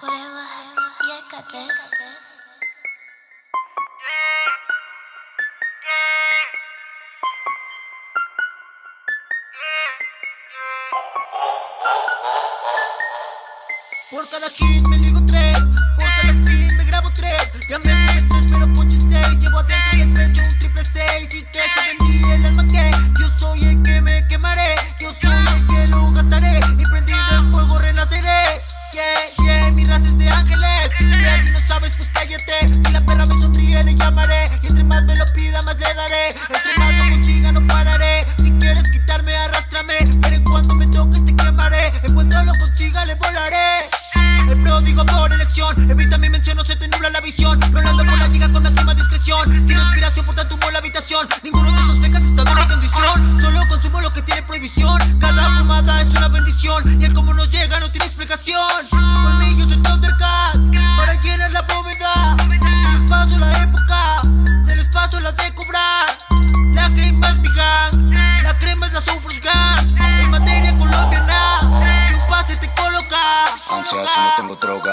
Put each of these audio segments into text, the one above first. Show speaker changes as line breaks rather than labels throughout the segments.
Corea, yeah, got this.
Por cada hit me ligo tres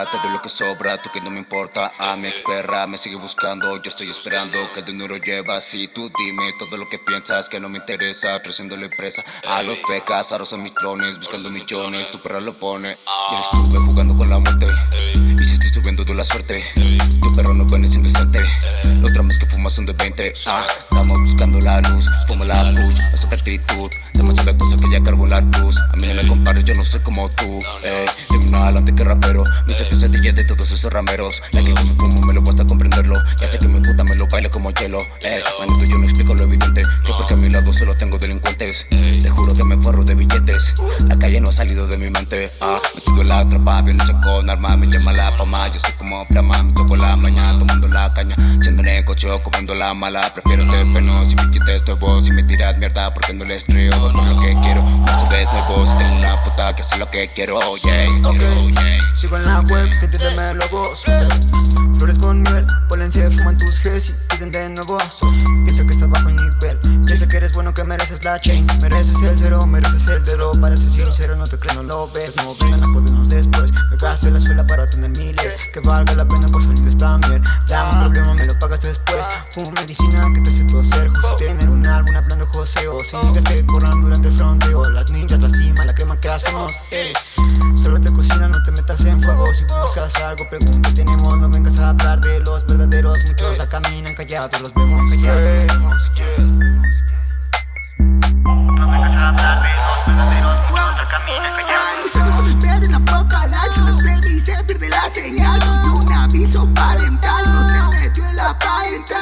te
doy lo que sobra, tú que no me importa A mi perra me sigue buscando, yo estoy esperando que el dinero lleva Si tú dime todo lo que piensas que no me interesa, creciendo la empresa A los pecas, ahora son mis trones, buscando millones, tu perra lo pone Ya estuve jugando con la muerte, y si estoy subiendo de la suerte Tu perro no viene sin decente, los dramas que fumas son de 20 Ah, estamos buscando la luz, fuma la push, esa actitud Demasiadas cosas que ya cargo la luz, a mí no me compares, yo no soy como tú eh, de adelante que rapero De todos esos rameros. La que yo me fumo me lo cuesta comprenderlo. Ya sé que mi puta me lo baila como hielo. Eh, manito yo no explico lo evidente. Que porque a mi lado solo tengo delincuentes. Te juro que me forro de billetes. La calle no ha salido de mi mente. Ah, metido en la trampa, violencia con arma Me llama la fama, yo soy como flama Me toco la mañana tomando la caña. Siendo negocio, comiendo la mala. Prefiero este peno, si me quites tu voz Si me tiras mierda, porque no les trío Por lo que quiero, muchas veces nuevo Si tengo una puta que hace lo que quiero, yeah,
Ok, en la web, te entiéndeme luego Flores con miel, polense, fuman tus Gs y piden de nuevo. Pienso que estás bajo el nivel. Pienso que eres bueno, que mereces la chain. Mereces el cero, mereces el dedo. Para ser sincero, no te creo, no lo ves. No vengan a jodernos después. Me gasto la suela para tener miles. Que valga la pena por salir de esta mierda un problema me lo pagas después. Como medicina que te hace toser. Justo tener un álbum hablando joseo. Sigas que corran durante el fronteo. Las ninjas, la cima, la quema que hacemos ey. Solo te cocina, en fuego Si buscas algo, pregunta, tenemos No vengas a hablar de los verdaderos Muchos la caminan callados, los vemos callados.
No vengas a hablar de los verdaderos, muchos la caminan callados.
Solo espero en la apocalipsis. Los del y se pierde la señal. Y un aviso parental No se metió en la parental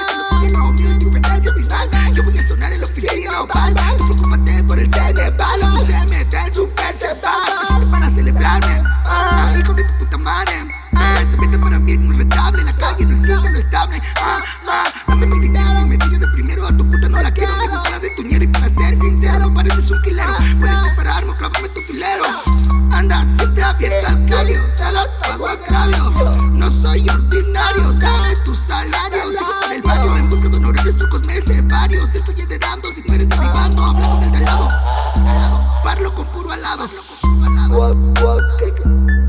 estable ah, ah, Dame mi dinero Me pillo de primero A tu puta no la quiero cara de tuñero Y para ser sincero Pareces un quilero. Puedes esperarme Clávame tu filero. Anda siempre al Se lo pago a No soy ordinario Dame tu salario. Chico para el barrio En busca de honores trucos me sé varios Estoy heredando Si no eres de mi bando Habla con el de al lado. Parlo con puro alado
What, what, ¿qué